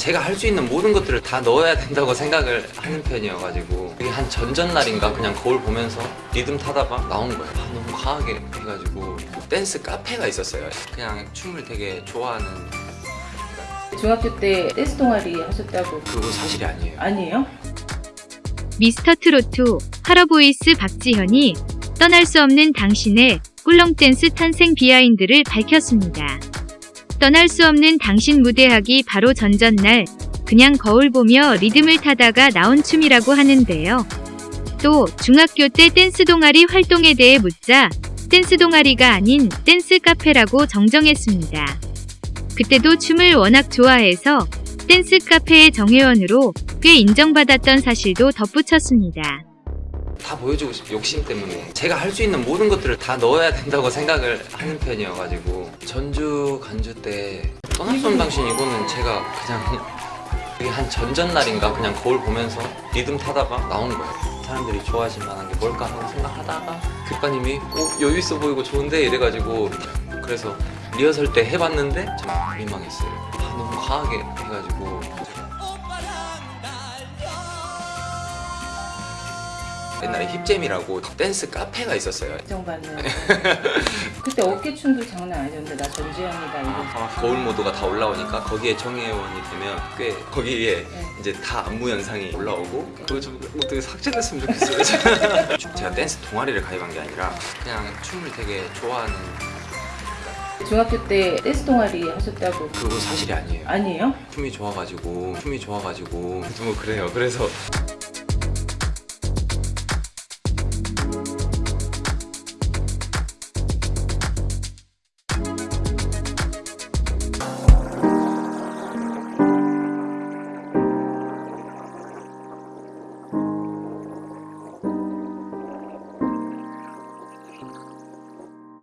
제가 할 수 있는 모든 것들을 다 넣어야 된다고 생각을 하는 편이어가지고 이게 한 전전날인가 그냥 거울 보면서 리듬 타다가 나온 거예요. 아, 너무 과하게 해가지고 댄스 카페가 있었어요. 그냥 춤을 되게 좋아하는. 중학교 때 댄스 동아리 하셨다고. 그거 사실이 아니에요. 아니에요? 미스터 트롯 활어보이스 박지현이 떠날 수 없는 당신의 꿀렁 댄스 탄생 behind를 밝혔습니다. 떠날 수 없는 당신 무대하기 바로 전전날 그냥 거울 보며 리듬을 타다가 나온 춤이라고 하는데요. 또 중학교 때 댄스 동아리 활동에 대해 묻자 댄스 동아리가 아닌 댄스 카페라고 정정했습니다. 그때도 춤을 워낙 좋아해서 댄스 카페의 정회원으로 꽤 인정받았던 사실도 덧붙였습니다. 다 보여주고 싶 욕심 때문에. 제가 할 수 있는 모든 것들을 다 넣어야 된다고 생각을 하는 편이어가지고. 전주 간주 때 떠날 수 없는 당신 이거는 제가 그냥 이게 한 전전날인가 그냥 거울 보면서 리듬 타다가 나온 거예요. 사람들이 좋아하실 만한 게 뭘까 하고 생각하다가 교과님이 어, 여유 있어 보이고 좋은데 이래가지고 그래서 리허설 때 해봤는데 좀 민망했어요. 아, 너무 과하게 해가지고 옛날에 힙잼이라고 댄스 카페가 있었어요. 인정받는 그때 어깨춤도 장난 아니었는데 나 전지현이다 이거 아, 거울 모드가 다 올라오니까 거기에 정혜원이 되면 꽤 거기에 네. 이제 다 안무 영상이 올라오고 그거 좀 어떻게 삭제됐으면 좋겠어요. 제가 댄스 동아리를 가입한 게 아니라 그냥 춤을 되게 좋아하는 중학교 때 댄스 동아리 하셨다고? 그거 사실이 아니에요. 아니에요? 춤이 좋아가지고 춤이 좋아가지고 좀 그래요. 그래서